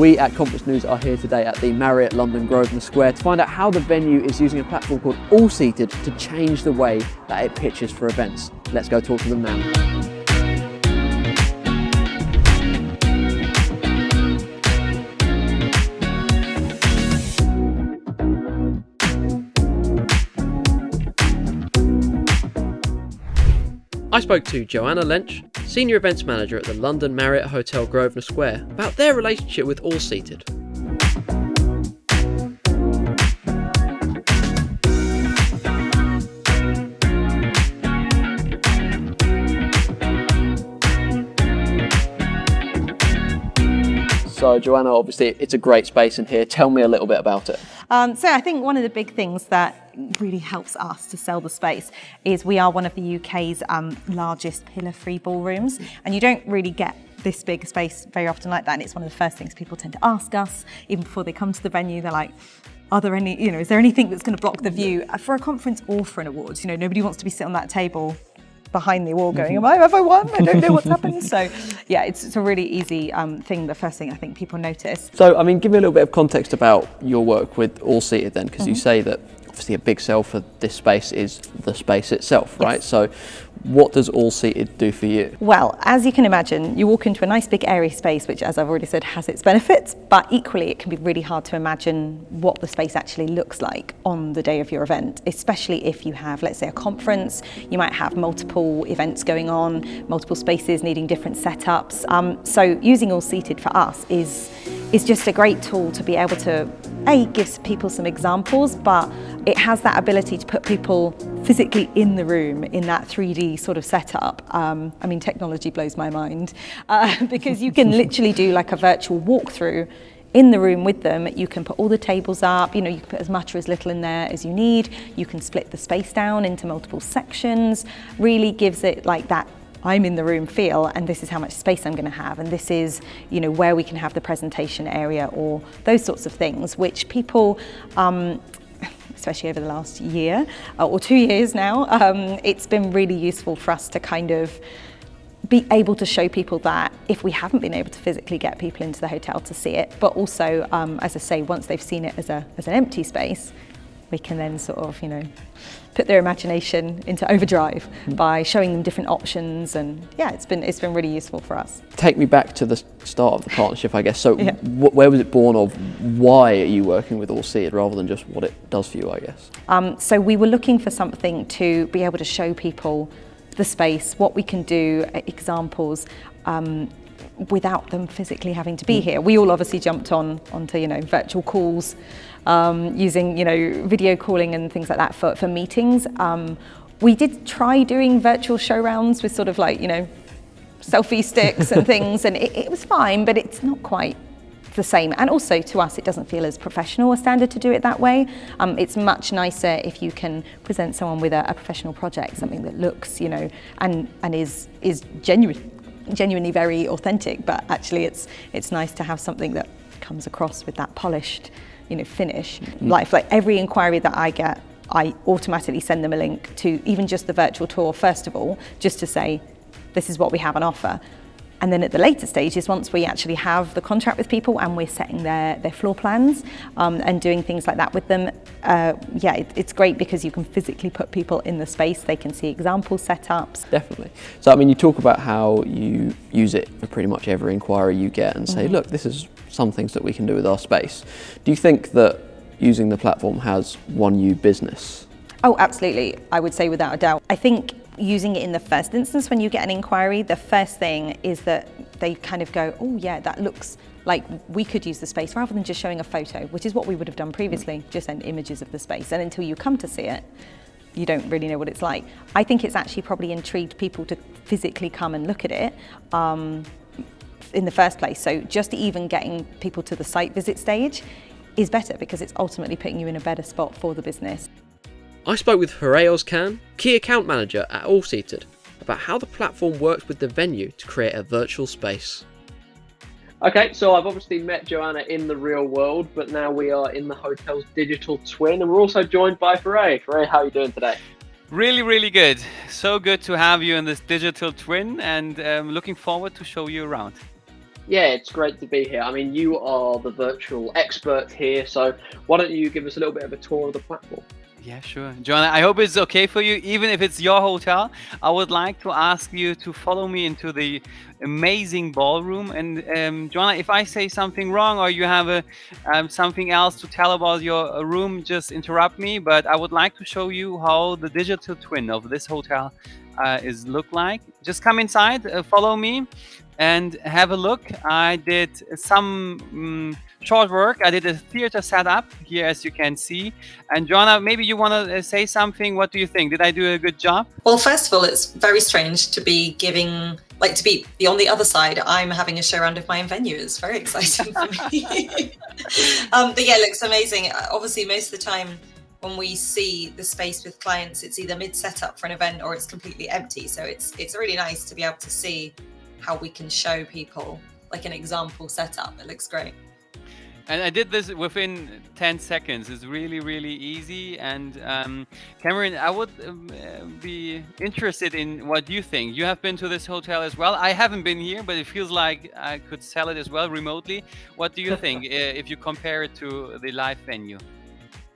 We at Conference News are here today at the Marriott London Grosvenor Square to find out how the venue is using a platform called All Seated to change the way that it pitches for events. Let's go talk to them now. I spoke to Joanna Lench, Senior Events Manager at the London Marriott Hotel Grosvenor Square, about their relationship with All Seated. So Joanna, obviously it's a great space in here. Tell me a little bit about it. Um, so I think one of the big things that really helps us to sell the space is we are one of the UK's um, largest pillar-free ballrooms and you don't really get this big space very often like that and it's one of the first things people tend to ask us even before they come to the venue they're like are there any you know is there anything that's going to block the view for a conference or for an awards you know nobody wants to be sitting on that table behind the wall going, am I, have I won? I don't know what's happened. So yeah, it's, it's a really easy um, thing, the first thing I think people notice. So, I mean, give me a little bit of context about your work with All Seated then, because mm -hmm. you mm-hmm. say that obviously a big sell for this space is the space itself, right? So what does all seated do for you? Well, as you can imagine, you walk into a nice big airy space, which as I've already said has its benefits, but equally it can be really hard to imagine what the space actually looks like on the day of your event, especially if you have, let's say, a conference, you might have multiple events going on, multiple spaces needing different setups. Um, so using all seated for us is, is just a great tool to be able to, A, gives people some examples, but it has that ability to put people physically in the room in that 3D sort of setup. Um, I mean, technology blows my mind uh, because you can literally do like a virtual walkthrough in the room with them. You can put all the tables up, you know, you can put as much or as little in there as you need. You can split the space down into multiple sections, really gives it like that I'm in the room feel and this is how much space I'm going to have and this is you know where we can have the presentation area or those sorts of things which people um, especially over the last year uh, or two years now, um, it's been really useful for us to kind of be able to show people that if we haven't been able to physically get people into the hotel to see it, but also, um, as I say, once they've seen it as, a, as an empty space, we can then sort of, you know, put their imagination into overdrive mm. by showing them different options and yeah it's been it's been really useful for us take me back to the start of the partnership i guess so yeah. where was it born of why are you working with all seated rather than just what it does for you i guess um, so we were looking for something to be able to show people the space what we can do examples um, without them physically having to be mm. here. We all obviously jumped on onto you know virtual calls, um, using you know video calling and things like that for, for meetings. Um, we did try doing virtual show rounds with sort of like you know selfie sticks and things, and it, it was fine, but it's not quite the same. And also to us, it doesn't feel as professional a standard to do it that way. Um, it's much nicer if you can present someone with a, a, professional project, something that looks, you know, and, and is, is genuine, genuinely very authentic, but actually it's, it's nice to have something that comes across with that polished, you know, finish. Mm. Life, like every inquiry that I get, I automatically send them a link to even just the virtual tour, first of all, just to say, this is what we have on offer. And then at the later stages, once we actually have the contract with people and we're setting their, their floor plans um, and doing things like that with them, uh, yeah, it, it's great because you can physically put people in the space. They can see example setups. Definitely. So, I mean, you talk about how you use it for pretty much every inquiry you get and say, mm -hmm. look, this is some things that we can do with our space. Do you think that using the platform has won you business? Oh, absolutely. I would say without a doubt. I think using it in the first instance when you get an inquiry, the first thing is that they kind of go, oh yeah, that looks like we could use the space rather than just showing a photo, which is what we would have done previously, just send images of the space. And until you come to see it, you don't really know what it's like. I think it's actually probably intrigued people to physically come and look at it um, in the first place. So just even getting people to the site visit stage is better because it's ultimately putting you in a better spot for the business. I spoke with Hooray Khan, Key Account Manager at All Seated, about how the platform works with the venue to create a virtual space. Okay, so I've obviously met Joanna in the real world, but now we are in the hotel's digital twin, and we're also joined by Foray. Foray, how are you doing today? Really, really good. So good to have you in this digital twin, and um, looking forward to show you around. Yeah, it's great to be here. I mean, you are the virtual expert here, so why don't you give us a little bit of a tour of the platform? Yeah, sure. Joanna, I hope it's okay for you. Even if it's your hotel, I would like to ask you to follow me into the amazing ballroom. And um, Joanna, if I say something wrong or you have a, um, something else to tell about your uh, room, just interrupt me. But I would like to show you how the digital twin of this hotel uh, is look like. Just come inside, uh, follow me and have a look. I did some um, short work. I did a theater setup here, as you can see. And Joanna, maybe you want to uh, say something. What do you think? Did I do a good job? Well, first of all, it's very strange to be giving, like to be, on the other side. I'm having a show around of my own venue. It's very exciting for me. um, but yeah, it looks amazing. Uh, obviously, most of the time, when we see the space with clients, it's either mid setup for an event or it's completely empty. So it's it's really nice to be able to see how we can show people like an example setup. It looks great. And I did this within 10 seconds. It's really, really easy. And um, Cameron, I would um, uh, be interested in what you think. You have been to this hotel as well. I haven't been here, but it feels like I could sell it as well remotely. What do you think uh, if you compare it to the live venue?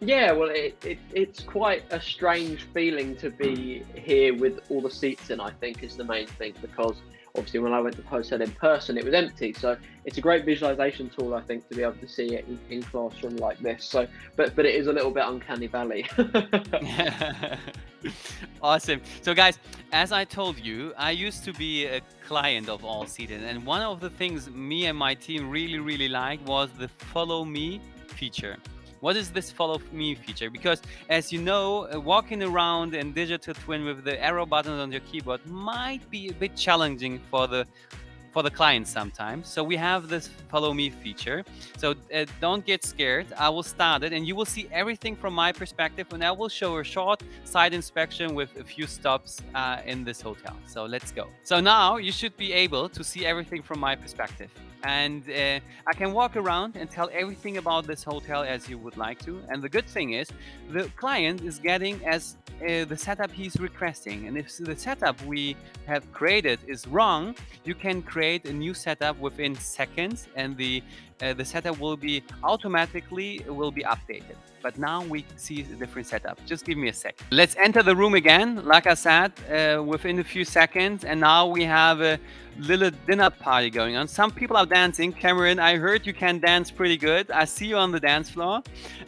Yeah, well, it, it, it's quite a strange feeling to be here with all the seats in, I think, is the main thing, because obviously when I went to Hotel in person, it was empty. So it's a great visualization tool, I think, to be able to see it in, in classroom like this. So, but but it is a little bit uncanny valley. awesome. So guys, as I told you, I used to be a client of All Seated, and one of the things me and my team really really liked was the Follow Me feature. What is this follow me feature? Because as you know, uh, walking around in digital twin with the arrow buttons on your keyboard might be a bit challenging for the for the client sometimes. So we have this follow me feature. So uh, don't get scared. I will start it and you will see everything from my perspective and I will show a short side inspection with a few stops uh, in this hotel. So let's go. So now you should be able to see everything from my perspective and uh, I can walk around and tell everything about this hotel as you would like to. And the good thing is the client is getting as uh, the setup he's requesting. And if the setup we have created is wrong, you can create a new setup within seconds and the uh, the setup will be automatically will be updated. But now we see a different setup. Just give me a sec. Let's enter the room again. Like I said, uh, within a few seconds. And now we have a little dinner party going on. Some people are dancing. Cameron, I heard you can dance pretty good. I see you on the dance floor.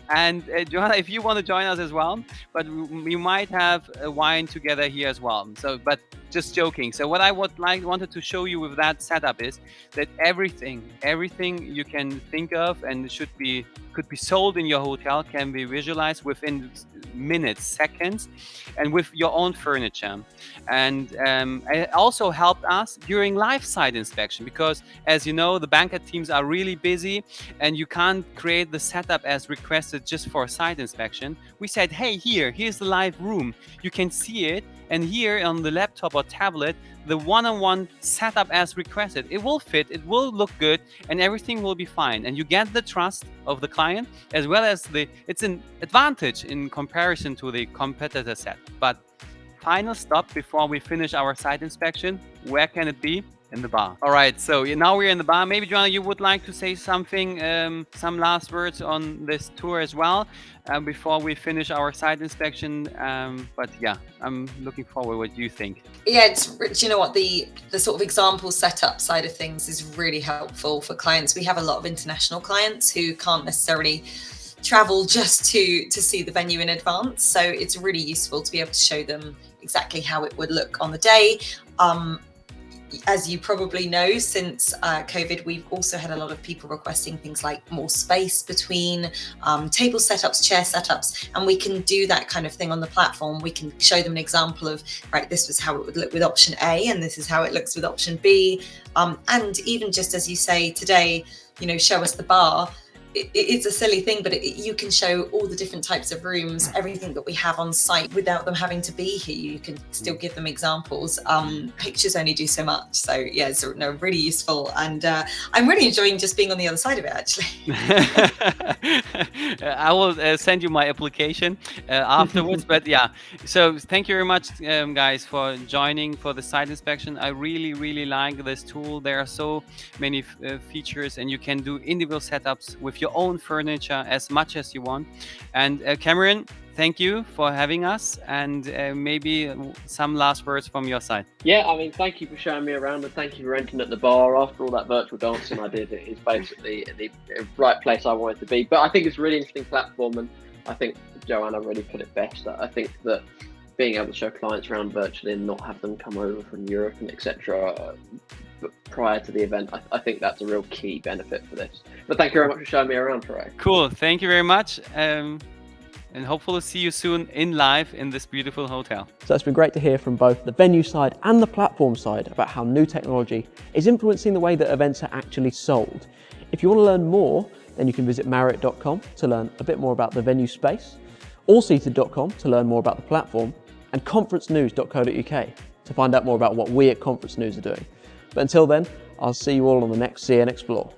And uh, Joanna, if you want to join us as well, but we might have a wine together here as well. So, but just joking. So what I would like wanted to show you with that setup is that everything, everything you can think of and should be could be sold in your hotel can be visualized within minutes, seconds, and with your own furniture. And um, it also helped us during live site inspection because, as you know, the banquet teams are really busy and you can't create the setup as requested just for a site inspection. We said, hey, here, here's the live room. You can see it and here on the laptop or tablet, the one-on-one setup as requested, it will fit, it will look good, and everything will be fine. And you get the trust of the client as well as the, it's an advantage in comparison to the competitor set. But final stop before we finish our site inspection, where can it be? In the bar. All right, so now we're in the bar. Maybe, Joanna, you would like to say something, um, some last words on this tour as well uh, before we finish our site inspection. Um, but yeah, I'm looking forward. What do you think? Yeah, it's you know what the the sort of example setup side of things is really helpful for clients. We have a lot of international clients who can't necessarily travel just to to see the venue in advance so it's really useful to be able to show them exactly how it would look on the day um, as you probably know, since uh, COVID, we've also had a lot of people requesting things like more space between um, table setups, chair setups, and we can do that kind of thing on the platform. We can show them an example of, right, this was how it would look with option A, and this is how it looks with option B. Um, and even just as you say today, you know, show us the bar it, it's a silly thing, but it, you can show all the different types of rooms, everything that we have on site without them having to be here. You can still give them examples. Um, pictures only do so much. So yeah, it's no, really useful. And uh, I'm really enjoying just being on the other side of it, actually. I will uh, send you my application uh, afterwards. but yeah, so thank you very much, um, guys, for joining for the site inspection. I really, really like this tool. There are so many uh, features and you can do individual setups with your own furniture as much as you want. And uh, Cameron, thank you for having us and uh, maybe some last words from your side. Yeah, I mean, thank you for showing me around and thank you for renting at the bar after all that virtual dancing I did. It is basically the right place I wanted to be. But I think it's a really interesting platform and I think Joanna really put it best. I think that being able to show clients around virtually and not have them come over from Europe and etc prior to the event. I, I, think that's a real key benefit for this. But thank you very much for showing me around, Faray. Cool. Thank you very much. Um, and hopefully see you soon in live in this beautiful hotel. So it's been great to hear from both the venue side and the platform side about how new technology is influencing the way that events are actually sold. If you want to learn more, then you can visit Marriott.com to learn a bit more about the venue space, allseated.com to learn more about the platform, and conferencenews.co.uk to find out more about what we at Conference News are doing. But until then, I'll see you all on the next CN Explore.